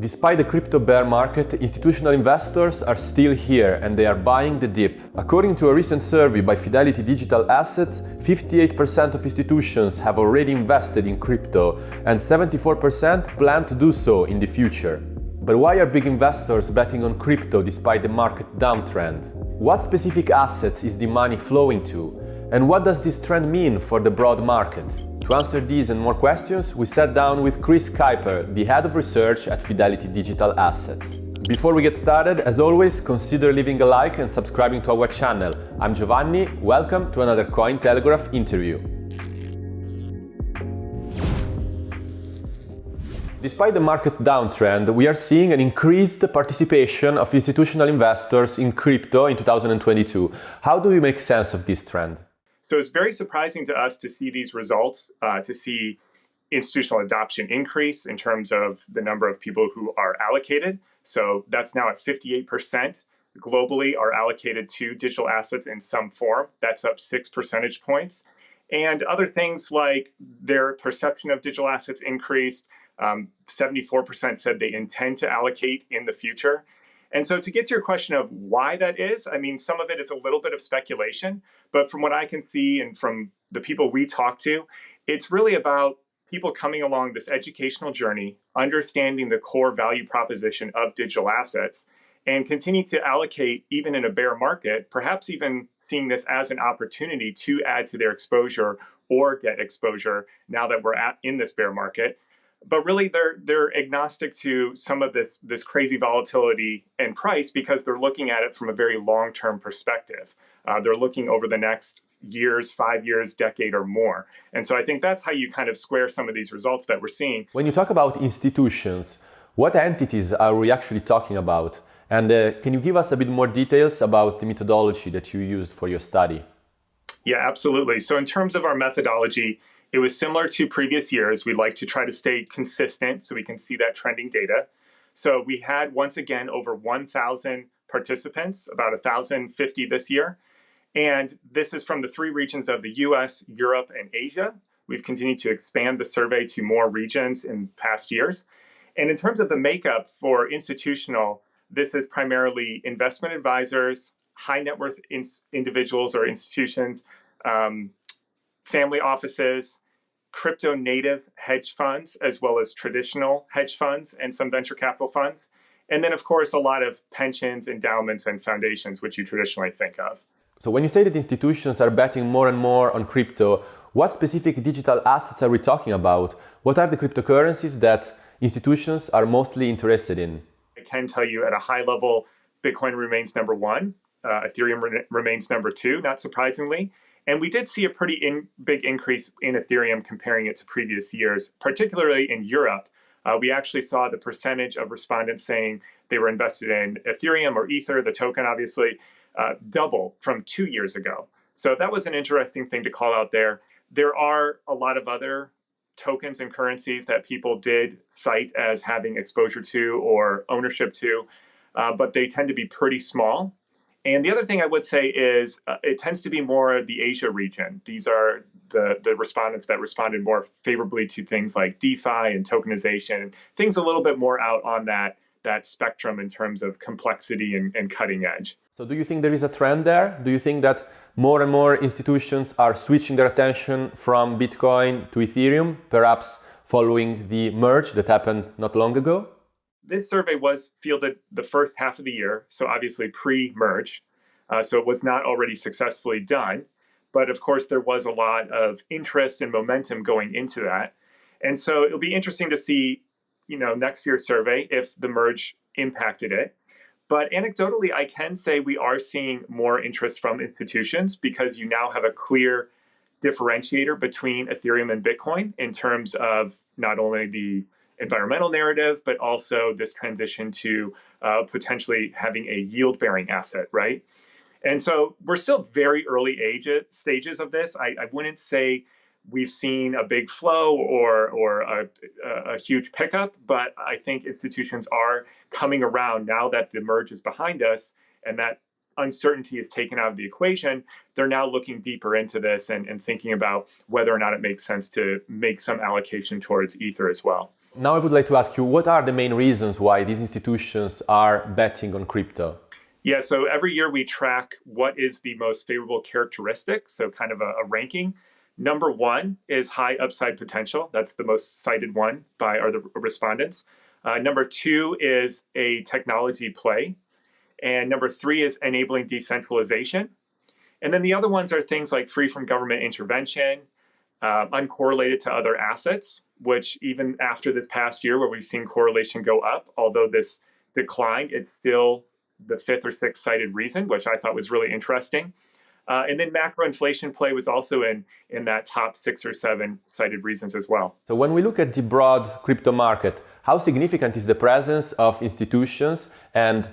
Despite the crypto bear market, institutional investors are still here and they are buying the dip. According to a recent survey by Fidelity Digital Assets, 58% of institutions have already invested in crypto and 74% plan to do so in the future. But why are big investors betting on crypto despite the market downtrend? What specific assets is the money flowing to? And what does this trend mean for the broad market? To answer these and more questions, we sat down with Chris Kuiper, the head of research at Fidelity Digital Assets. Before we get started, as always, consider leaving a like and subscribing to our channel. I'm Giovanni, welcome to another Cointelegraph interview. Despite the market downtrend, we are seeing an increased participation of institutional investors in crypto in 2022. How do we make sense of this trend? So it's very surprising to us to see these results, uh, to see institutional adoption increase in terms of the number of people who are allocated. So that's now at 58% globally are allocated to digital assets in some form. That's up six percentage points. And other things like their perception of digital assets increased. 74% um, said they intend to allocate in the future. And so to get to your question of why that is, I mean, some of it is a little bit of speculation, but from what I can see and from the people we talk to, it's really about people coming along this educational journey, understanding the core value proposition of digital assets, and continue to allocate even in a bear market, perhaps even seeing this as an opportunity to add to their exposure or get exposure now that we're at in this bear market but really they're they're agnostic to some of this this crazy volatility in price because they're looking at it from a very long-term perspective. Uh, they're looking over the next years, five years, decade or more. And so I think that's how you kind of square some of these results that we're seeing. When you talk about institutions, what entities are we actually talking about? And uh, can you give us a bit more details about the methodology that you used for your study? Yeah, absolutely. So in terms of our methodology, it was similar to previous years. We like to try to stay consistent so we can see that trending data. So we had, once again, over 1,000 participants, about 1,050 this year. And this is from the three regions of the US, Europe, and Asia. We've continued to expand the survey to more regions in past years. And in terms of the makeup for institutional, this is primarily investment advisors, high net worth in individuals or institutions, um, family offices, crypto native hedge funds, as well as traditional hedge funds and some venture capital funds. And then, of course, a lot of pensions, endowments, and foundations, which you traditionally think of. So, when you say that institutions are betting more and more on crypto, what specific digital assets are we talking about? What are the cryptocurrencies that institutions are mostly interested in? I can tell you at a high level, Bitcoin remains number one, uh, Ethereum re remains number two, not surprisingly. And we did see a pretty in, big increase in Ethereum comparing it to previous years, particularly in Europe. Uh, we actually saw the percentage of respondents saying they were invested in Ethereum or Ether, the token obviously, uh, double from two years ago. So that was an interesting thing to call out there. There are a lot of other tokens and currencies that people did cite as having exposure to or ownership to, uh, but they tend to be pretty small. And the other thing I would say is uh, it tends to be more the Asia region. These are the, the respondents that responded more favorably to things like DeFi and tokenization, things a little bit more out on that, that spectrum in terms of complexity and, and cutting edge. So do you think there is a trend there? Do you think that more and more institutions are switching their attention from Bitcoin to Ethereum, perhaps following the merge that happened not long ago? This survey was fielded the first half of the year, so obviously pre-merge, uh, so it was not already successfully done. But of course, there was a lot of interest and momentum going into that. And so it'll be interesting to see, you know, next year's survey if the merge impacted it. But anecdotally, I can say we are seeing more interest from institutions because you now have a clear differentiator between Ethereum and Bitcoin in terms of not only the environmental narrative, but also this transition to uh, potentially having a yield bearing asset, right? And so we're still very early age stages of this. I, I wouldn't say we've seen a big flow or, or a, a, huge pickup, but I think institutions are coming around now that the merge is behind us and that uncertainty is taken out of the equation, they're now looking deeper into this and, and thinking about whether or not it makes sense to make some allocation towards Ether as well. Now I would like to ask you, what are the main reasons why these institutions are betting on crypto? Yeah, so every year we track what is the most favorable characteristic, so kind of a, a ranking. Number one is high upside potential. That's the most cited one by our respondents. Uh, number two is a technology play. And number three is enabling decentralization. And then the other ones are things like free from government intervention, uh, uncorrelated to other assets, which even after this past year where we've seen correlation go up, although this declined, it's still the fifth or sixth cited reason, which I thought was really interesting. Uh, and then macro inflation play was also in, in that top six or seven cited reasons as well. So when we look at the broad crypto market, how significant is the presence of institutions and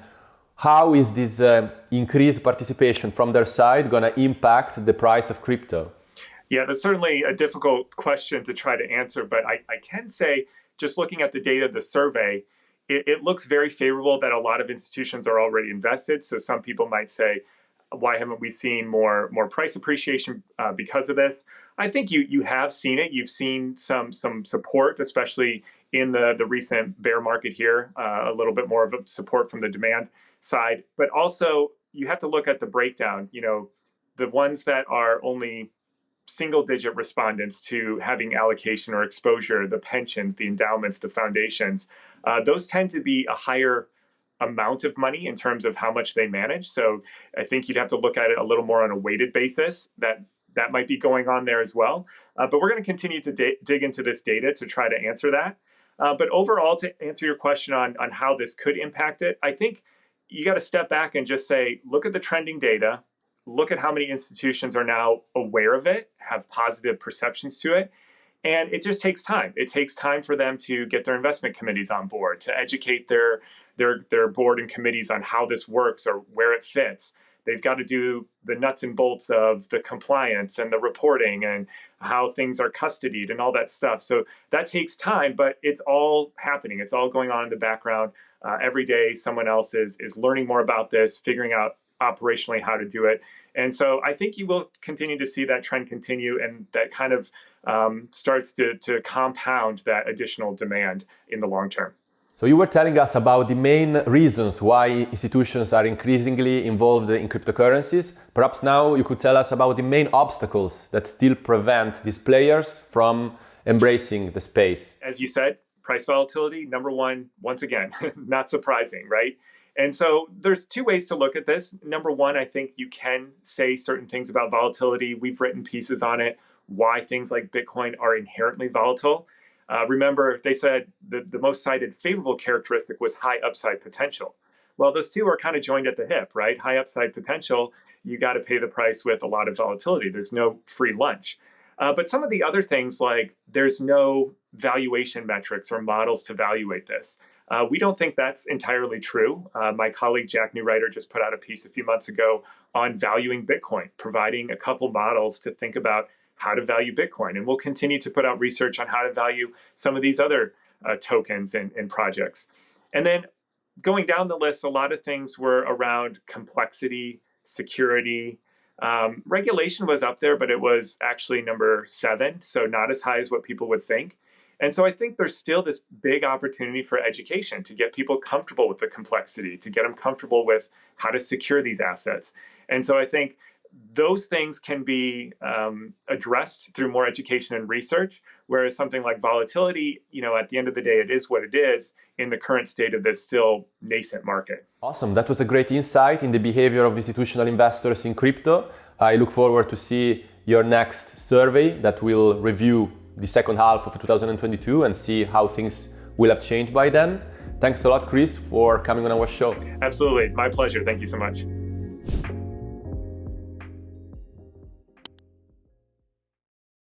how is this uh, increased participation from their side going to impact the price of crypto? Yeah, that's certainly a difficult question to try to answer, but I, I can say, just looking at the data of the survey, it, it looks very favorable that a lot of institutions are already invested. So some people might say, why haven't we seen more more price appreciation uh, because of this? I think you you have seen it. You've seen some some support, especially in the the recent bear market here. Uh, a little bit more of a support from the demand side, but also you have to look at the breakdown. You know, the ones that are only single digit respondents to having allocation or exposure, the pensions, the endowments, the foundations, uh, those tend to be a higher amount of money in terms of how much they manage. So I think you'd have to look at it a little more on a weighted basis. That that might be going on there as well. Uh, but we're going to continue to dig into this data to try to answer that. Uh, but overall, to answer your question on on how this could impact it, I think you got to step back and just say, look at the trending data, look at how many institutions are now aware of it, have positive perceptions to it, and it just takes time. It takes time for them to get their investment committees on board, to educate their their their board and committees on how this works or where it fits. They've got to do the nuts and bolts of the compliance and the reporting and how things are custodied and all that stuff. So that takes time, but it's all happening. It's all going on in the background. Uh, every day, someone else is is learning more about this, figuring out operationally how to do it. And so I think you will continue to see that trend continue and that kind of um, starts to, to compound that additional demand in the long term. So you were telling us about the main reasons why institutions are increasingly involved in cryptocurrencies. Perhaps now you could tell us about the main obstacles that still prevent these players from embracing the space. As you said, price volatility, number one, once again, not surprising, right? And so there's two ways to look at this. Number one, I think you can say certain things about volatility. We've written pieces on it, why things like Bitcoin are inherently volatile. Uh, remember, they said the, the most cited favorable characteristic was high upside potential. Well, those two are kind of joined at the hip, right? High upside potential, you got to pay the price with a lot of volatility. There's no free lunch. Uh, but some of the other things, like there's no valuation metrics or models to evaluate this. Uh, we don't think that's entirely true. Uh, my colleague Jack Neureuter just put out a piece a few months ago on valuing Bitcoin, providing a couple models to think about how to value Bitcoin. And we'll continue to put out research on how to value some of these other uh, tokens and, and projects. And then going down the list, a lot of things were around complexity, security. Um, regulation was up there, but it was actually number seven, so not as high as what people would think. And so I think there's still this big opportunity for education to get people comfortable with the complexity, to get them comfortable with how to secure these assets. And so I think those things can be um, addressed through more education and research, whereas something like volatility, you know, at the end of the day, it is what it is in the current state of this still nascent market. Awesome. That was a great insight in the behavior of institutional investors in crypto. I look forward to see your next survey that will review the second half of 2022 and see how things will have changed by then. Thanks a lot, Chris, for coming on our show. Absolutely. My pleasure. Thank you so much.